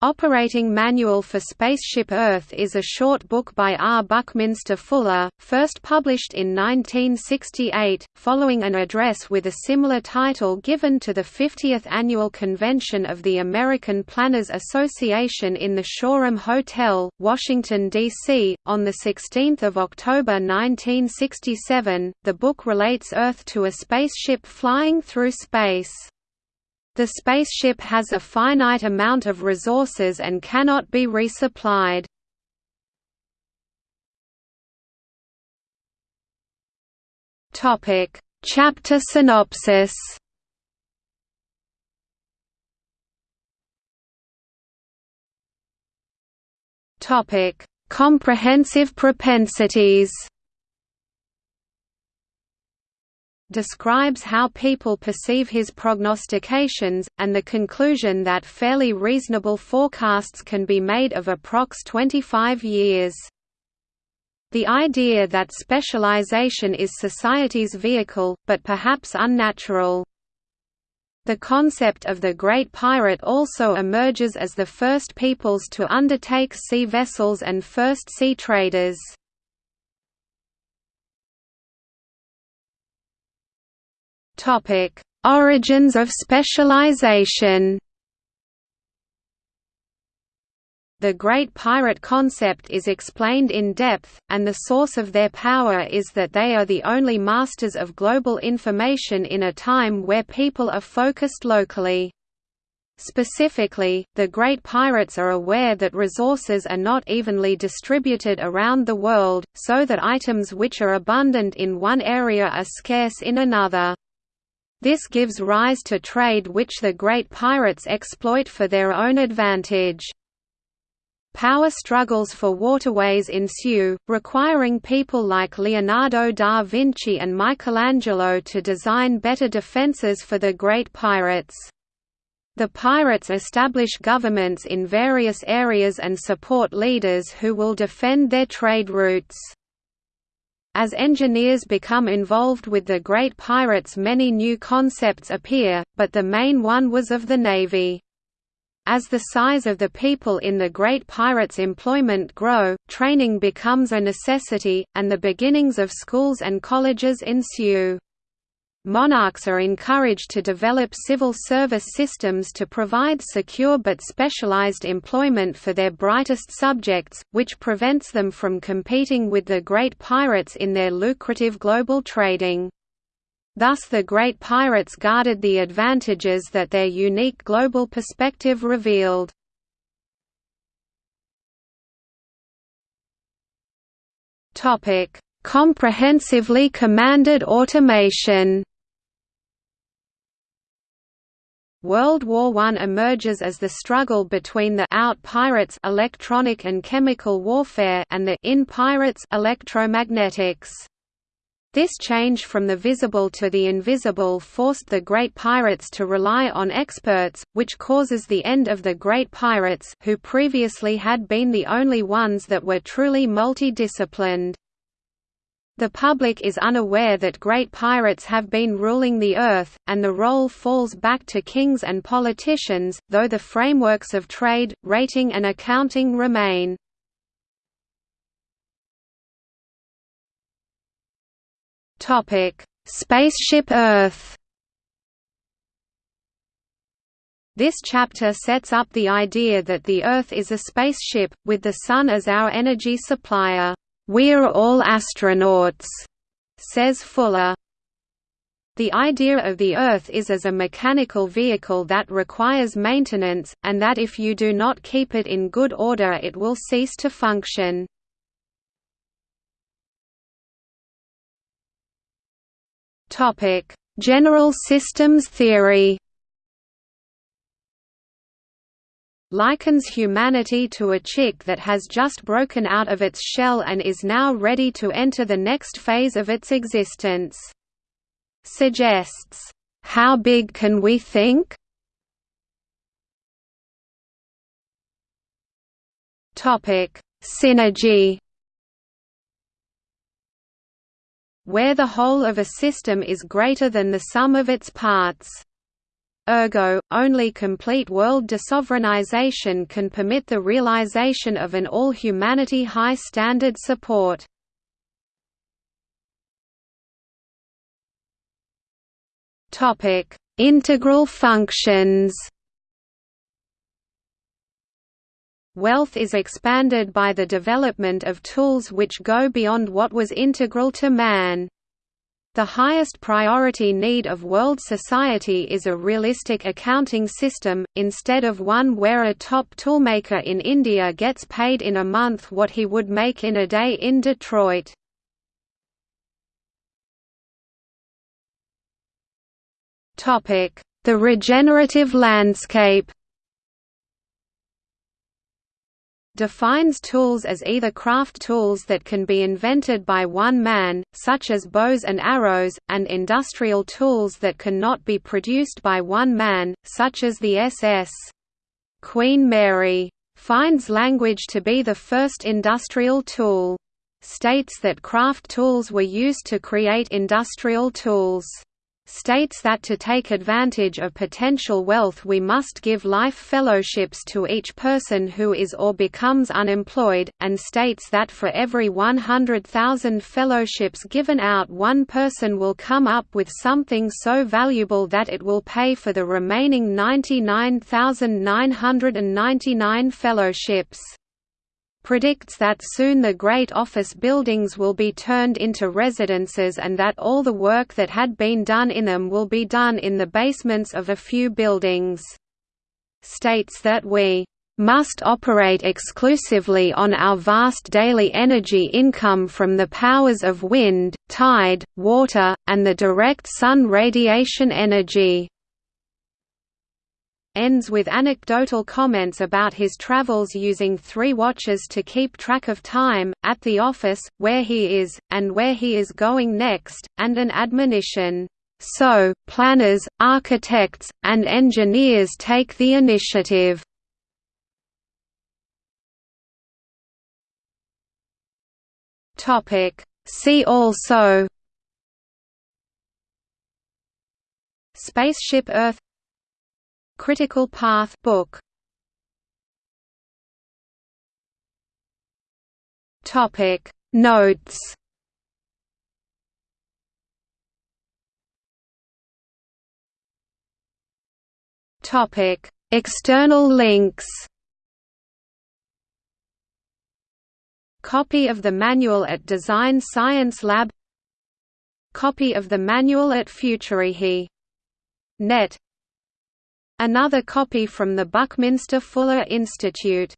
Operating Manual for Spaceship Earth is a short book by R. Buckminster Fuller, first published in 1968, following an address with a similar title given to the 50th Annual Convention of the American Planners Association in the Shoreham Hotel, Washington, D.C., on 16 October 1967. The book relates Earth to a spaceship flying through space. The spaceship has a finite amount of resources and cannot be resupplied. Topic: Chapter synopsis. Topic: Comprehensive propensities. Describes how people perceive his prognostications, and the conclusion that fairly reasonable forecasts can be made of approx 25 years. The idea that specialization is society's vehicle, but perhaps unnatural. The concept of the Great Pirate also emerges as the first peoples to undertake sea vessels and first sea traders. Topic: Origins of specialization. The Great Pirate concept is explained in depth, and the source of their power is that they are the only masters of global information in a time where people are focused locally. Specifically, the Great Pirates are aware that resources are not evenly distributed around the world, so that items which are abundant in one area are scarce in another. This gives rise to trade which the great pirates exploit for their own advantage. Power struggles for waterways ensue, requiring people like Leonardo da Vinci and Michelangelo to design better defences for the great pirates. The pirates establish governments in various areas and support leaders who will defend their trade routes. As engineers become involved with the Great Pirates many new concepts appear, but the main one was of the Navy. As the size of the people in the Great Pirates' employment grow, training becomes a necessity, and the beginnings of schools and colleges ensue. Monarchs are encouraged to develop civil service systems to provide secure but specialized employment for their brightest subjects, which prevents them from competing with the great pirates in their lucrative global trading. Thus the great pirates guarded the advantages that their unique global perspective revealed. Comprehensively commanded automation World War I emerges as the struggle between the out pirates electronic and chemical warfare and the in pirates electromagnetics. This change from the visible to the invisible forced the great pirates to rely on experts, which causes the end of the great pirates who previously had been the only ones that were truly multidisciplined. The public is unaware that great pirates have been ruling the earth, and the role falls back to kings and politicians, though the frameworks of trade, rating and accounting remain. Spaceship Earth This chapter sets up the idea that the Earth is a spaceship, with the Sun as our energy supplier. "We're all astronauts," says Fuller. The idea of the Earth is as a mechanical vehicle that requires maintenance, and that if you do not keep it in good order it will cease to function. General systems theory likens humanity to a chick that has just broken out of its shell and is now ready to enter the next phase of its existence. Suggests, "'How big can we think?' Synergy Where the whole of a system is greater than the sum of its parts ergo, only complete world desovereignization can permit the realization of an all-humanity high standard support. Integral functions Wealth is expanded by the development of tools which go beyond what was integral to man. The highest priority need of world society is a realistic accounting system, instead of one where a top toolmaker in India gets paid in a month what he would make in a day in Detroit. The regenerative landscape defines tools as either craft tools that can be invented by one man, such as bows and arrows, and industrial tools that cannot be produced by one man, such as the SS. Queen Mary finds language to be the first industrial tool. States that craft tools were used to create industrial tools states that to take advantage of potential wealth we must give life fellowships to each person who is or becomes unemployed, and states that for every 100,000 fellowships given out one person will come up with something so valuable that it will pay for the remaining 99,999 fellowships predicts that soon the great office buildings will be turned into residences and that all the work that had been done in them will be done in the basements of a few buildings. States that we must operate exclusively on our vast daily energy income from the powers of wind, tide, water, and the direct sun radiation energy ends with anecdotal comments about his travels using three watches to keep track of time, at the office, where he is, and where he is going next, and an admonition, "...so, planners, architects, and engineers take the initiative." See also Spaceship Earth Critical Path book. Topic. Notes. Topic. External links. Copy of the manual at Design Science Lab. Copy of the manual at Futurehi. Another copy from the Buckminster Fuller Institute